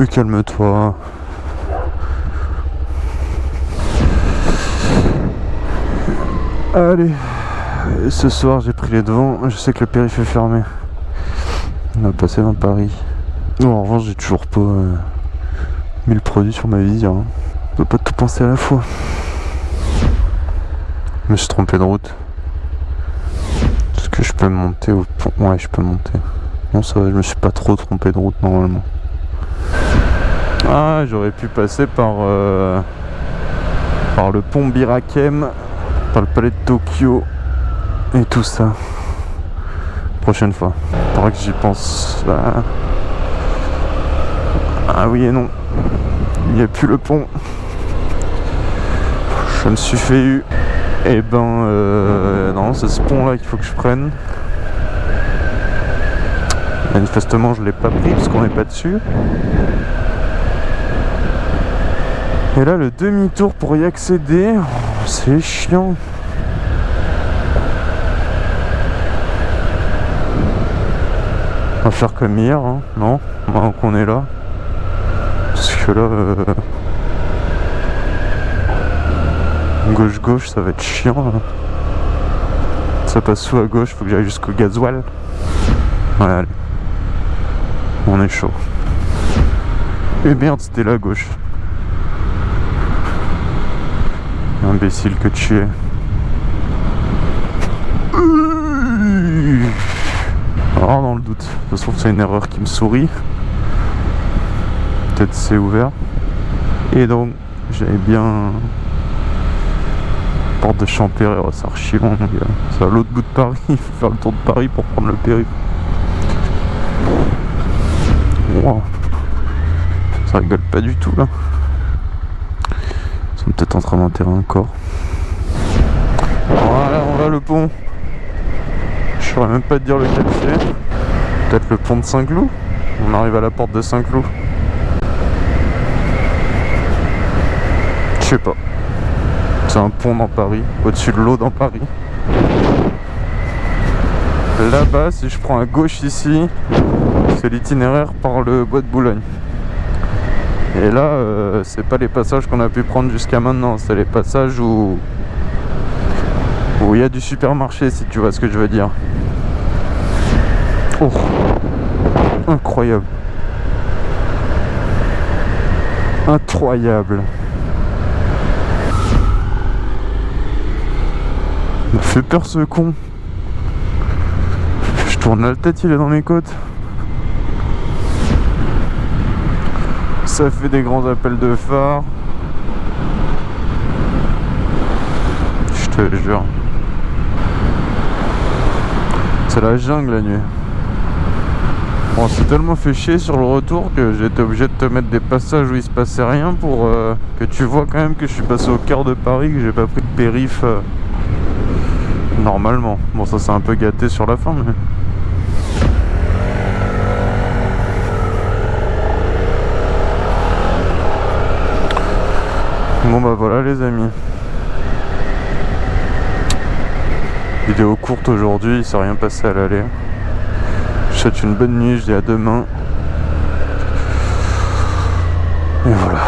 Mais calme-toi. Allez, ce soir j'ai pris les devants, je sais que le périph' est fermé. On va passer dans Paris. En revanche, j'ai toujours pas euh, mis le produit sur ma visière. Hein. On peut pas tout penser à la fois. Je me suis trompé de route. Est-ce que je peux monter au pont? Ouais, je peux monter. Non, ça va, je me suis pas trop trompé de route normalement. Ah, j'aurais pu passer par, euh, par le pont Birakem, par le palais de Tokyo et tout ça. Prochaine fois. Faudra que j'y pense. Ah oui et non. Il n'y a plus le pont. Je me suis fait eu. Et ben euh, non, c'est ce pont là qu'il faut que je prenne. Manifestement je l'ai pas pris parce qu'on n'est pas dessus. Et là le demi-tour pour y accéder, c'est chiant. On va faire comme hier, hein. non Maintenant qu'on est là. Parce que là... Euh, Gauche-gauche, ça va être chiant là. Ça passe sous à gauche, faut que j'aille jusqu'au gasoil. Ouais, allez. On est chaud. Et merde, c'était là à gauche. Imbécile que tu es. Alors dans le doute. De toute façon c'est une erreur qui me sourit. Peut-être c'est ouvert. Et donc j'avais bien porte de Champéry, oh, c'est archi long C'est à l'autre bout de Paris, il faut faire le tour de Paris pour prendre le périph. Ça rigole pas du tout là. Ils sont peut-être en train d'enterrer un corps. Voilà, on va le pont. Je saurais même pas te dire lequel c'est. Peut-être le pont de Saint-Cloud On arrive à la porte de Saint-Cloud. Je sais pas. C'est un pont dans Paris, au-dessus de l'eau dans Paris. Là-bas, si je prends à gauche ici, c'est l'itinéraire par le bois de Boulogne. Et là, euh, c'est pas les passages qu'on a pu prendre jusqu'à maintenant, c'est les passages où où il y a du supermarché, si tu vois ce que je veux dire. Oh, incroyable, incroyable. Il m'a fait peur ce con. Je tourne la tête, il est dans mes côtes. Ça fait des grands appels de phare. Je te jure. C'est la jungle la nuit. Bon, c'est tellement fait chier sur le retour que été obligé de te mettre des passages où il se passait rien pour euh, que tu vois quand même que je suis passé au cœur de Paris, que j'ai pas pris de périph'. Euh, Normalement. Bon, ça c'est un peu gâté sur la fin, mais... Bon bah voilà les amis. Vidéo courte aujourd'hui, il s'est rien passé à l'aller. Je souhaite une bonne nuit, je dis à demain. Et voilà.